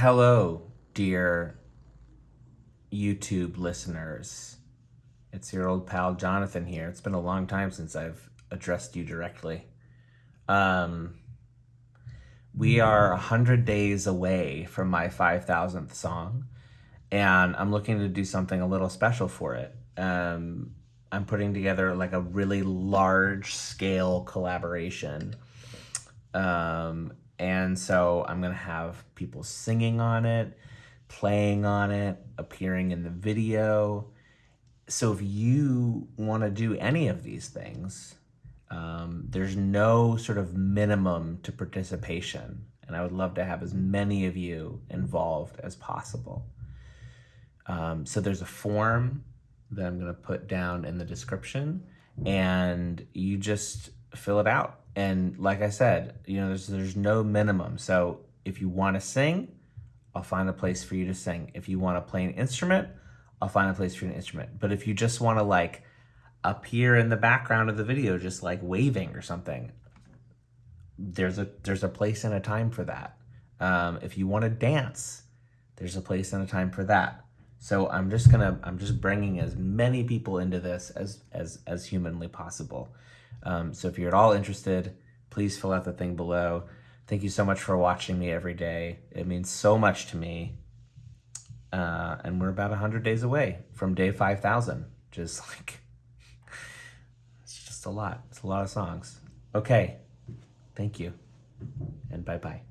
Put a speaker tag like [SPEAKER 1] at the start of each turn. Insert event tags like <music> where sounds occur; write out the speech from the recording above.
[SPEAKER 1] Hello, dear YouTube listeners. It's your old pal Jonathan here. It's been a long time since I've addressed you directly. Um, we are 100 days away from my 5,000th song, and I'm looking to do something a little special for it. Um, I'm putting together like a really large scale collaboration. Um, and so I'm to have people singing on it, playing on it, appearing in the video. So if you want to do any of these things, um, there's no sort of minimum to participation. And I would love to have as many of you involved as possible. Um, so there's a form that I'm to put down in the description and you just fill it out. And like I said, you know, there's, there's no minimum. So if you want to sing, I'll find a place for you to sing. If you want to play an instrument, I'll find a place for an instrument. But if you just want to like appear in the background of the video, just like waving or something, there's a there's a place and a time for that. Um, if you want to dance, there's a place and a time for that. So I'm just gonna, I'm just bringing as many people into this as, as, as humanly possible. Um, so if you're at all interested, please fill out the thing below. Thank you so much for watching me every day. It means so much to me. Uh, and we're about 100 days away from day 5,000. Just <laughs> like, it's just a lot. It's a lot of songs. Okay. Thank you. And bye-bye.